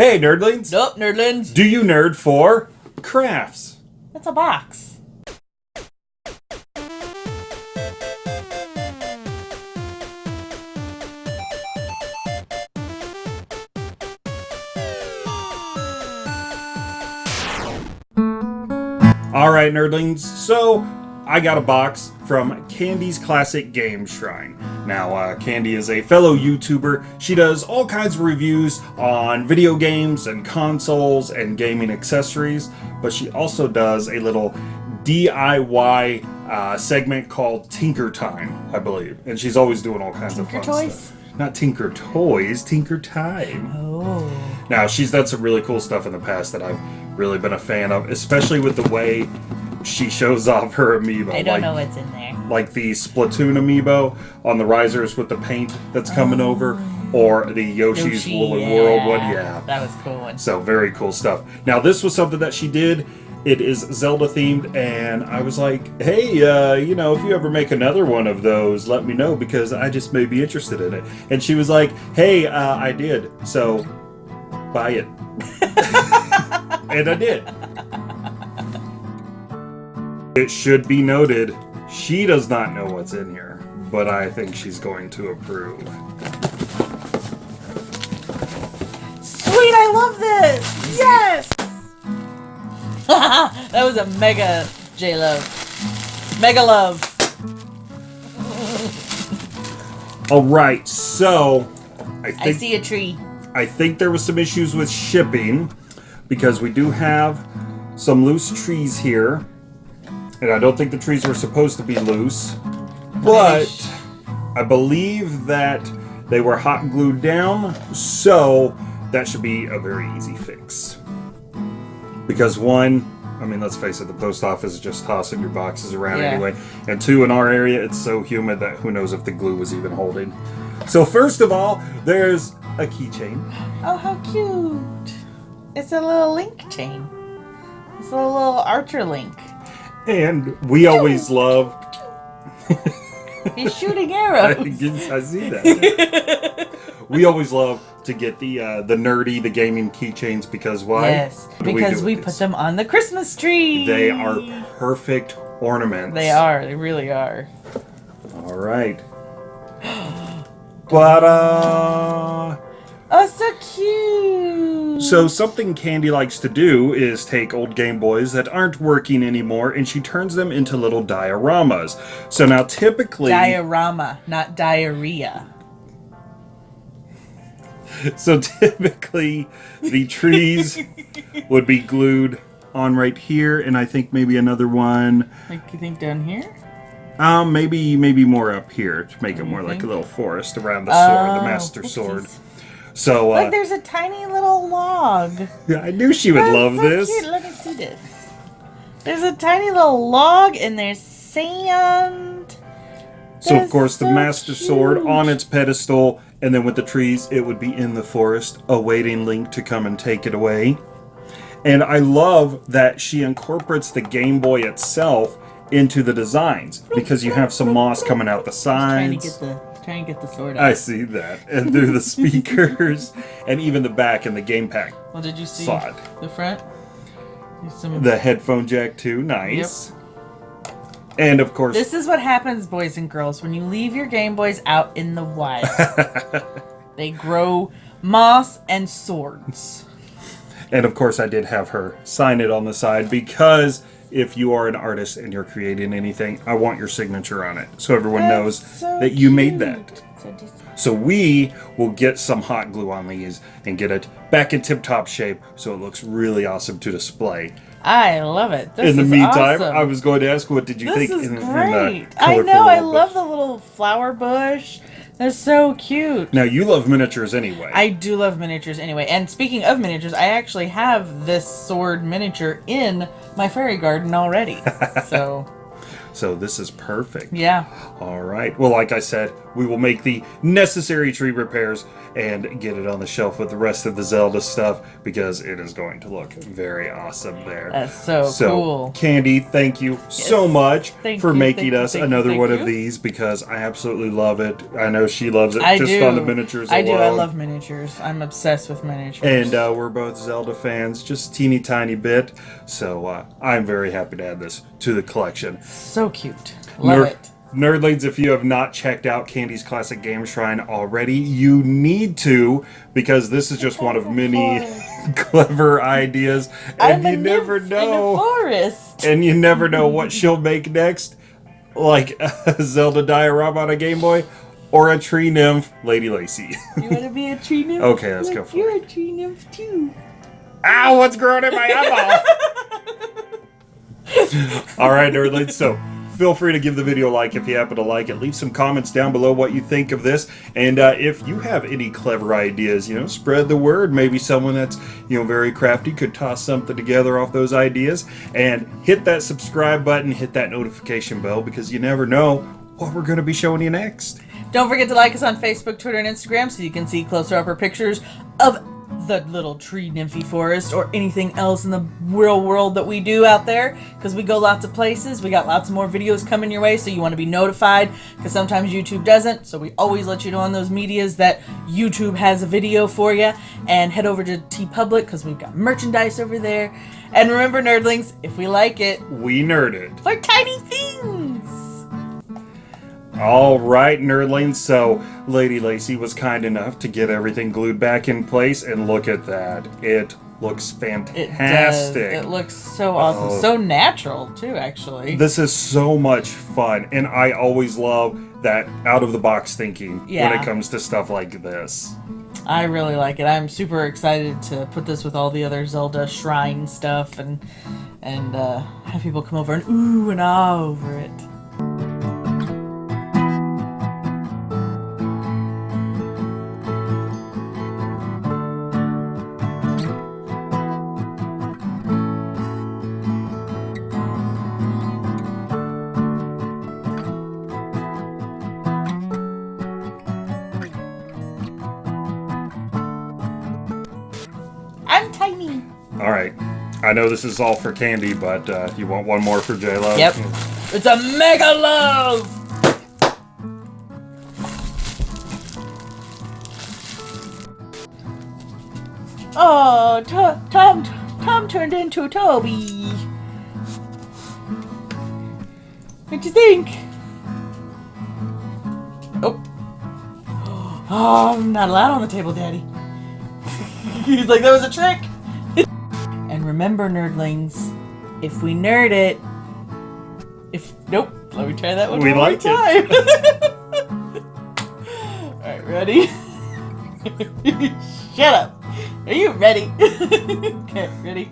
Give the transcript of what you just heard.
Hey, nerdlings! Nope, nerdlings. Do you nerd for crafts? That's a box. All right, nerdlings. So, I got a box from Candy's Classic Game Shrine. Now, uh, Candy is a fellow YouTuber. She does all kinds of reviews on video games and consoles and gaming accessories, but she also does a little DIY uh, segment called Tinker Time, I believe. And she's always doing all kinds Tinker of fun Toys? stuff. Not Tinker Toys, Tinker Time. Oh. Now, she's done some really cool stuff in the past that I've really been a fan of, especially with the way she shows off her amiibo. I don't like, know what's in there. like the Splatoon amiibo on the risers with the paint that's coming over, or the Yoshi's Yoshi, Woolly World one. Yeah. That was a cool one. So, very cool stuff. Now, this was something that she did. It is Zelda themed, and I was like, hey, uh, you know, if you ever make another one of those, let me know because I just may be interested in it. And she was like, hey, uh, I did. So, buy it. and I did. It should be noted, she does not know what's in here, but I think she's going to approve. Sweet, I love this! Yes! that was a mega J Love. Mega love. All right, so I think I see a tree. I think there was some issues with shipping because we do have some loose trees here. And I don't think the trees were supposed to be loose. But I believe that they were hot glued down, so that should be a very easy fix. Because one, I mean, let's face it, the post office is just tossing your boxes around Yeah. anyway. And two, in our area, it's so humid that who knows if the glue was even holding. So first of all, there's a keychain. Oh, how cute! It's a little link chain. It's a little archer link. And we always love. He's shooting arrows. guess I see that. we always love to get the uh, the nerdy, the gaming keychains because why? Yes, because do we put them on the Christmas tree. They are perfect ornaments. They are. They really are. All right. But uh. Oh, so cute. So something Candy likes to do is take old Game Boys that aren't working anymore and she turns them into little dioramas. So now typically diorama, not diarrhea. So typically, the trees would be glued on right here, and I think maybe another one, Like you think down here? um, maybe maybe more up here to make it more like a little forest around the sword, the Oh, master whoopsies. sword. So Look, uh, there's a tiny little log. yeah, I knew she would That's love so this. Cute. Let me see this. There's a tiny little log, and there's sand. So of course, the so master sword on its pedestal, and then with the trees, it would be in the forest, awaiting Link to come and take it away. And I love that she incorporates the Game Boy itself into the designs because you have some moss coming out the Trying to sides. The trying to get the sword out. I see that, and through the speakers, and even the back and the game pack, well, did you see the front? Some. the headphone jack too, nice. And of course, This is what happens, boys and girls, when you leave your Game Boys out in the wild. they grow moss and swords. And of course, I did have her sign it on the side because if you are an artist and you're creating anything, I want your signature on it so everyone knows so that you made that. So So we will get some hot glue on these and get it back in tip-top shape so it looks really awesome to display. I love it. This in the meantime, awesome. I was going to ask, what did you This think? is in, in the great. I know. I love bush? the little flower bush. They're so cute. Now you love miniatures anyway. I do love miniatures anyway. And speaking of miniatures, I actually have this sword miniature in my fairy garden already. so So this is perfect. Yeah. All right. Well, like I said, we will make the necessary tree repairs and get it on the shelf with the rest of the Zelda stuff because it is going to look very awesome there. That's so cool. Candy, thank you so much Thank for you, making us you, another thank one you. of these because I absolutely love it. I know she loves it I just do. on the miniatures I do. I love miniatures. I'm obsessed with miniatures. And uh, we're both Zelda fans, just teeny tiny bit. So uh, I'm very happy to add this to the collection. so cute. Love Nerd- it. Nerdlings, if you have not checked out Candy's Classic Game Shrine already, you need to because this is just one of oh, many clever ideas, and I'm you never nymph in a know, forest. and you never know what she'll make next, like a Zelda diorama on a Game Boy or a tree nymph, Lady Lacy. You want to be a tree nymph? Okay, let's go Look, for You're a tree nymph too. Ow! What's growing in my eyeball? All right, nerdlings. So feel free to give the video a like if you happen to like it. Leave some comments down below what you think of this, and uh, if you have any clever ideas, you know, spread the word. Maybe someone that's you know very crafty could toss something together off those ideas, and hit that subscribe button, hit that notification bell because you never know what we're going to be showing you next. Don't forget to like us on Facebook, Twitter, and Instagram so you can see closer upper pictures of the little tree nymphy forest or anything else in the real world that we do out there because we go lots of places. We got lots of more videos coming your way, so you want to be notified because sometimes YouTube doesn't. So we always let you know on those medias that YouTube has a video for you. And head over to TeePublic because we've got merchandise over there. And remember, nerdlings, if we like it, We nerded. for tiny things. All right, nerdlings. So, Lady Lacy was kind enough to get everything glued back in place, and look at that. It looks It fantastic. does. It looks so awesome. Oh. So natural, too, actually. this is so much fun, and I always love that out of the box thinking when it comes to stuff like this. I really like it. I'm super excited to put this with all the other Zelda shrine stuff and and uh, have people come over and ooh and ah over it. All right. I know this is all for Candy, but uh, you want one more for J-Lo? Yep. It's a mega love. Oh, To- Tom, Tom turned into Toby. What do you think? Oh. Oh, I'm not allowed on the table, Daddy. He's like, that was a trick. Remember, nerdlings, if we nerd it, if nope, let me try that one We more it. time. All right, ready? Shut up. Are you ready? okay, ready?